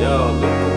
Yo, look.